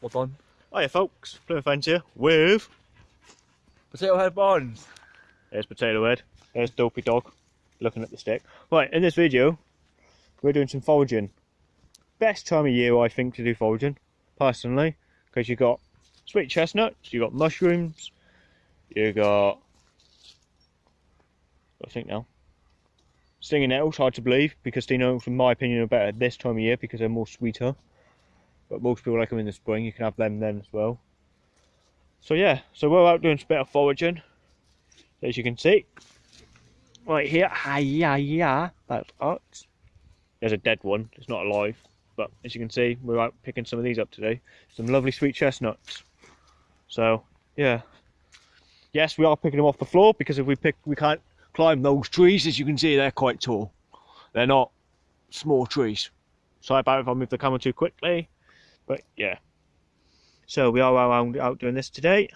What on? Hiya folks, Plymouth Fence here with... Potato Head Barnes. There's Potato Head, there's Dopey Dog, looking at the stick. Right, in this video, we're doing some foraging. Best time of year I think to do foraging, personally, because you've got sweet chestnuts, you've got mushrooms, you got... I think now. Stinging nettles, hard to believe, because stinging nettles, in my opinion, are better this time of year because they're more sweeter. But most people like them in the spring, you can have them then as well. So yeah, so we're out doing a bit of foraging, as you can see. Right here, hiya, yeah, that's us. There's a dead one, it's not alive. But as you can see, we're out picking some of these up today. Some lovely sweet chestnuts. So, yeah. Yes, we are picking them off the floor because if we pick, we can't climb those trees. As you can see, they're quite tall. They're not small trees. Sorry about if I move the camera too quickly. But yeah. So we are out doing this today.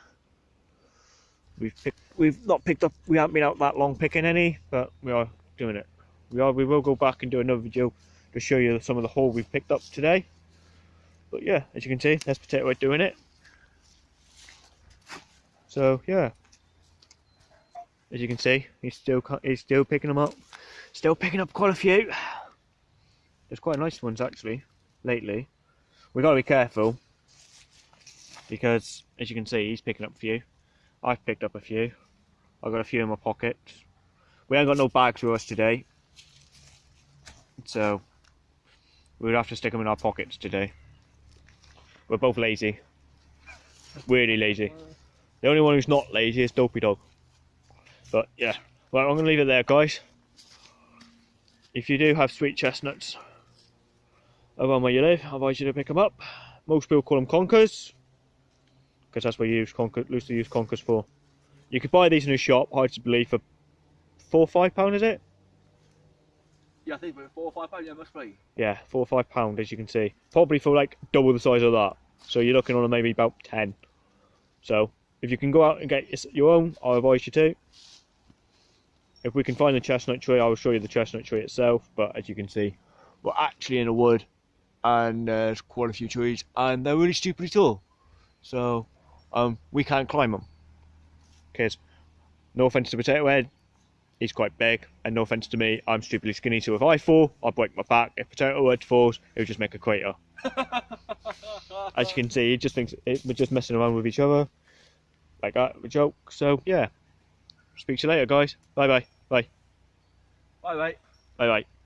We've picked, we've not picked up, we haven't been out that long picking any, but we are doing it. We are, we will go back and do another video to show you some of the haul we've picked up today. But yeah, as you can see, there's Potato Head doing it. So yeah, as you can see, he's still he's still picking them up, still picking up quite a few. There's quite nice ones actually lately. We got to be careful because, as you can see, he's picking up a few. I've picked up a few. I've got a few in my pockets. We ain't got no bags with us today, so we'd have to stick them in our pockets today. We're both lazy. Really lazy. The only one who's not lazy is Dopey Dog. But yeah, well, I'm going to leave it there, guys. If you do have sweet chestnuts around where you live, I advise you to pick them up. Most people call them conkers, because that's what you use conker, loosely use conkers for. You could buy these in a shop, hard to believe, for four or five pound, is it? Yeah, I think about four or five pounds, yeah, must be. Yeah, four or five pound, as you can see. Probably for like double the size of that. So you're looking on maybe about ten. So if you can go out and get your own, I advise you to. If we can find the chestnut tree, I will show you the chestnut tree itself. But as you can see, we're actually in a wood, and there's quite a few trees, and they're really stupidly tall. So um, we can't climb them. Because no offense to Potato Head, he's quite big, and no offense to me, I'm stupidly skinny. So if I fall, I'll break my back. If Potato Head falls, it'll just make a crater. As you can see, he just thinks it, we're just messing around with each other, like that, a joke. So yeah, speak to you later, guys. Bye bye. Bye. Bye, mate. Bye bye.